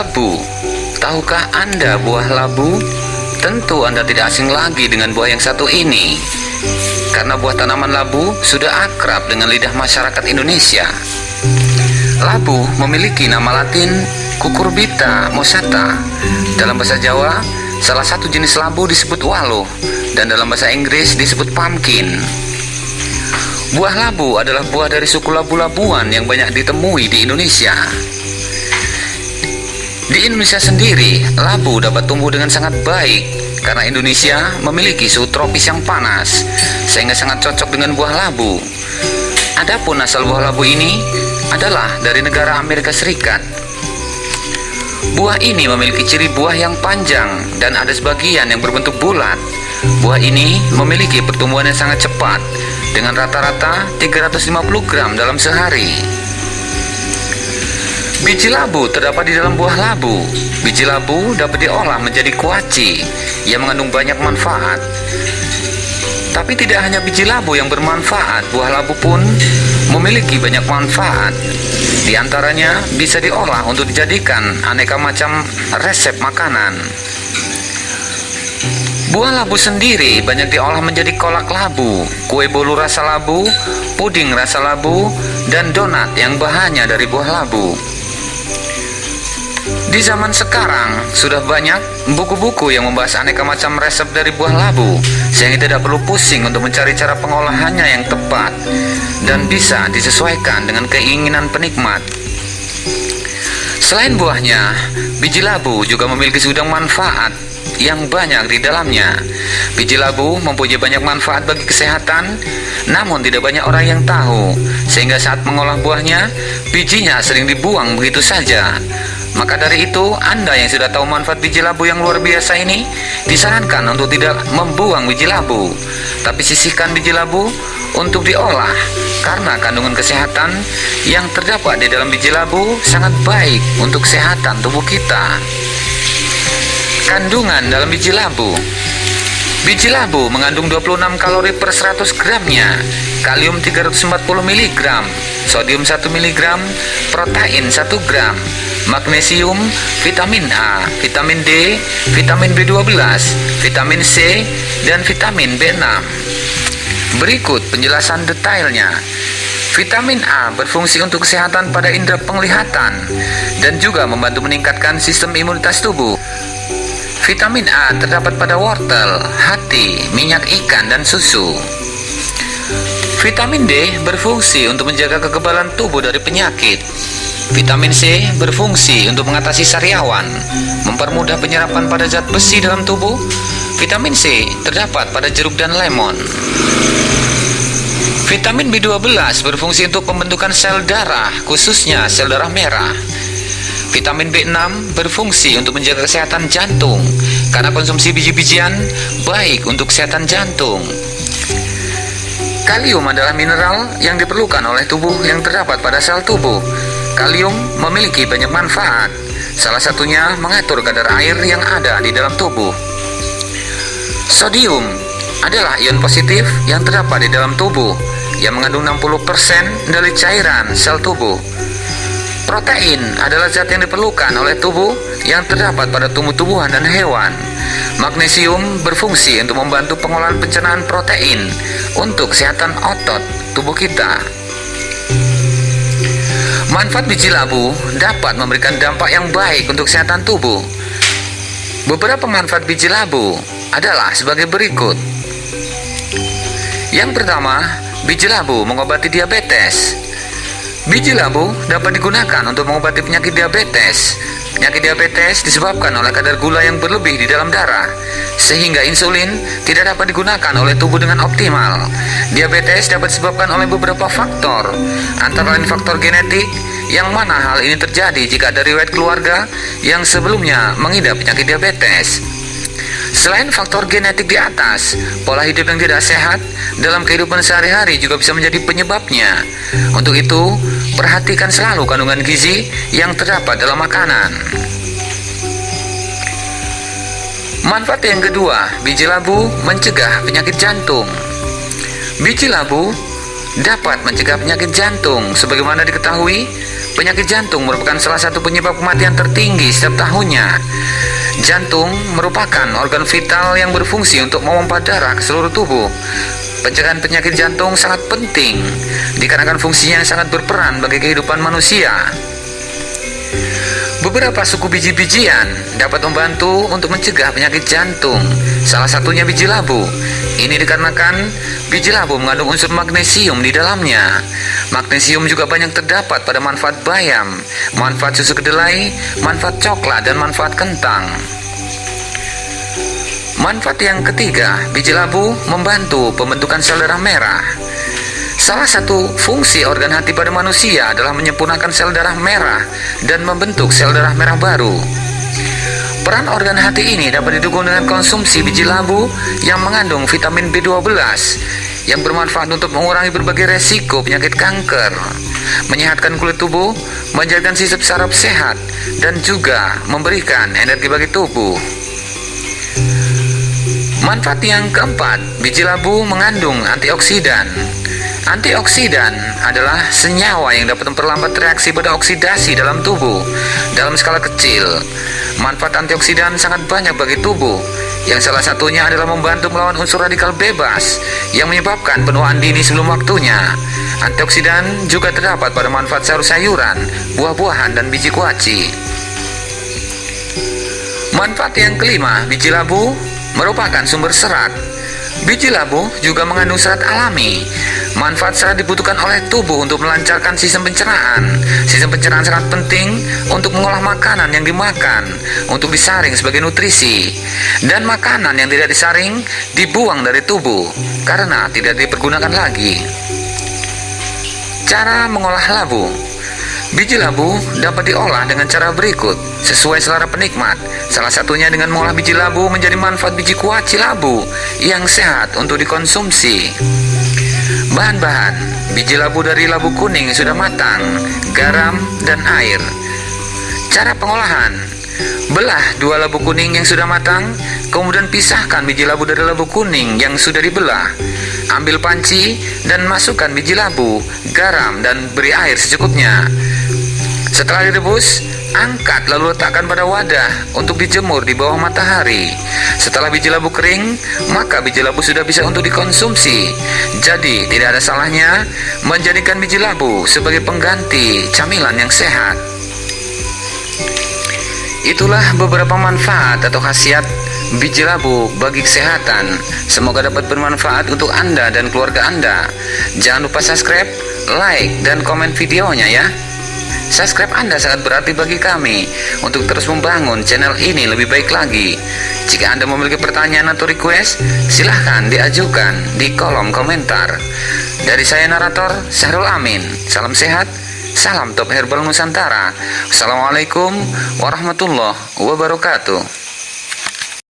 Labu. Tahukah Anda buah labu? Tentu Anda tidak asing lagi dengan buah yang satu ini. Karena buah tanaman labu sudah akrab dengan lidah masyarakat Indonesia. Labu memiliki nama latin Cucurbita mossata. Dalam bahasa Jawa, salah satu jenis labu disebut waluh dan dalam bahasa Inggris disebut pumpkin. Buah labu adalah buah dari suku labu-labuan yang banyak ditemui di Indonesia. Di Indonesia sendiri, labu dapat tumbuh dengan sangat baik karena Indonesia memiliki suhu tropis yang panas, sehingga sangat cocok dengan buah labu. Adapun asal buah labu ini adalah dari negara Amerika Serikat. Buah ini memiliki ciri buah yang panjang dan ada sebagian yang berbentuk bulat. Buah ini memiliki pertumbuhan yang sangat cepat dengan rata-rata 350 gram dalam sehari. Biji labu terdapat di dalam buah labu. Biji labu dapat diolah menjadi kuaci yang mengandung banyak manfaat. Tapi tidak hanya biji labu yang bermanfaat, buah labu pun memiliki banyak manfaat. Di antaranya bisa diolah untuk dijadikan aneka macam resep makanan. Buah labu sendiri banyak diolah menjadi kolak labu, kue bolu rasa labu, puding rasa labu, dan donat yang bahannya dari buah labu. Di zaman sekarang, sudah banyak buku-buku yang membahas aneka macam resep dari buah labu, sehingga tidak perlu pusing untuk mencari cara pengolahannya yang tepat dan bisa disesuaikan dengan keinginan penikmat. Selain buahnya, biji labu juga memiliki segudang manfaat yang banyak di dalamnya. Biji labu mempunyai banyak manfaat bagi kesehatan, namun tidak banyak orang yang tahu, sehingga saat mengolah buahnya, bijinya sering dibuang begitu saja. Maka dari itu, Anda yang sudah tahu manfaat biji labu yang luar biasa ini, disarankan untuk tidak membuang biji labu, tapi sisihkan biji labu untuk diolah karena kandungan kesehatan yang terdapat di dalam biji labu sangat baik untuk kesehatan tubuh kita. Kandungan dalam biji labu Biji labu mengandung 26 kalori per 100 gramnya, kalium 340 mg, sodium 1 mg, protein 1 gram, magnesium, vitamin A, vitamin D, vitamin B12, vitamin C, dan vitamin B6. Berikut penjelasan detailnya. Vitamin A berfungsi untuk kesehatan pada indera penglihatan dan juga membantu meningkatkan sistem imunitas tubuh. Vitamin A terdapat pada wortel, hati, minyak ikan, dan susu. Vitamin D berfungsi untuk menjaga kekebalan tubuh dari penyakit. Vitamin C berfungsi untuk mengatasi sariawan, mempermudah penyerapan pada zat besi dalam tubuh. Vitamin C terdapat pada jeruk dan lemon. Vitamin B12 berfungsi untuk pembentukan sel darah, khususnya sel darah merah. Vitamin B6 berfungsi untuk menjaga kesehatan jantung, karena konsumsi biji-bijian baik untuk kesehatan jantung. Kalium adalah mineral yang diperlukan oleh tubuh yang terdapat pada sel tubuh. Kalium memiliki banyak manfaat, salah satunya mengatur kadar air yang ada di dalam tubuh. Sodium adalah ion positif yang terdapat di dalam tubuh, yang mengandung 60% dari cairan sel tubuh. Protein adalah zat yang diperlukan oleh tubuh yang terdapat pada tumbuh-tumbuhan dan hewan. Magnesium berfungsi untuk membantu pengolahan pencernaan protein untuk kesehatan otot tubuh kita. Manfaat biji labu dapat memberikan dampak yang baik untuk kesehatan tubuh. Beberapa manfaat biji labu adalah sebagai berikut. Yang pertama, biji labu mengobati diabetes. Biji labu dapat digunakan untuk mengobati penyakit diabetes. Penyakit diabetes disebabkan oleh kadar gula yang berlebih di dalam darah, sehingga insulin tidak dapat digunakan oleh tubuh dengan optimal. Diabetes dapat disebabkan oleh beberapa faktor, antara lain faktor genetik, yang mana hal ini terjadi jika ada riwayat keluarga yang sebelumnya mengidap penyakit diabetes. Selain faktor genetik di atas, pola hidup yang tidak sehat dalam kehidupan sehari-hari juga bisa menjadi penyebabnya. Untuk itu, perhatikan selalu kandungan gizi yang terdapat dalam makanan. Manfaat yang kedua, biji labu mencegah penyakit jantung. Biji labu dapat mencegah penyakit jantung. Sebagaimana diketahui, Penyakit jantung merupakan salah satu penyebab kematian tertinggi setiap tahunnya. Jantung merupakan organ vital yang berfungsi untuk memompa darah ke seluruh tubuh. Pencegahan penyakit jantung sangat penting dikarenakan fungsinya yang sangat berperan bagi kehidupan manusia. Beberapa suku biji-bijian dapat membantu untuk mencegah penyakit jantung. Salah satunya biji labu. Ini dikarenakan biji labu mengandung unsur magnesium di dalamnya. Magnesium juga banyak terdapat pada manfaat bayam, manfaat susu kedelai, manfaat coklat, dan manfaat kentang. Manfaat yang ketiga, biji labu membantu pembentukan sel darah merah. Salah satu fungsi organ hati pada manusia adalah menyempurnakan sel darah merah dan membentuk sel darah merah baru. Peran organ hati ini dapat didukung dengan konsumsi biji labu yang mengandung vitamin B12 yang bermanfaat untuk mengurangi berbagai resiko penyakit kanker, menyehatkan kulit tubuh, menjaga sistem saraf sehat, dan juga memberikan energi bagi tubuh. Manfaat yang keempat, biji labu mengandung antioksidan Antioksidan adalah senyawa yang dapat memperlambat reaksi pada oksidasi dalam tubuh dalam skala kecil. Manfaat antioksidan sangat banyak bagi tubuh, yang salah satunya adalah membantu melawan unsur radikal bebas yang menyebabkan penuaan dini sebelum waktunya. Antioksidan juga terdapat pada manfaat sayur-sayuran, buah-buahan, dan biji kuaci. Manfaat yang kelima, biji labu merupakan sumber serat. Biji labu juga mengandung serat alami Manfaat serat dibutuhkan oleh tubuh untuk melancarkan sistem pencernaan. Sistem pencernaan sangat penting untuk mengolah makanan yang dimakan, untuk disaring sebagai nutrisi. Dan makanan yang tidak disaring dibuang dari tubuh karena tidak dipergunakan lagi. Cara mengolah labu Biji labu dapat diolah dengan cara berikut sesuai selera penikmat. Salah satunya dengan mengolah biji labu menjadi manfaat biji kuaci labu yang sehat untuk dikonsumsi. Bahan-bahan. Biji labu dari labu kuning sudah matang Garam dan air. Cara pengolahan. Belah dua labu kuning yang sudah matang Kemudian pisahkan biji labu dari labu kuning yang sudah dibelah. Ambil panci dan masukkan biji labu, garam, dan beri air secukupnya. Setelah direbus, angkat lalu letakkan pada wadah untuk dijemur di bawah matahari. Setelah biji labu kering, maka biji labu sudah bisa untuk dikonsumsi. Jadi, tidak ada salahnya menjadikan biji labu sebagai pengganti camilan yang sehat. Itulah beberapa manfaat atau khasiat biji labu bagi kesehatan. Semoga dapat bermanfaat untuk Anda dan keluarga Anda. Jangan lupa subscribe, like, dan komen videonya ya. Subscribe Anda sangat berarti bagi kami untuk terus membangun channel ini lebih baik lagi. Jika Anda memiliki pertanyaan atau request, silahkan diajukan di kolom komentar. Dari saya narator, Syahrul Amin. Salam sehat, salam top herbal Nusantara. Assalamualaikum warahmatullahi wabarakatuh.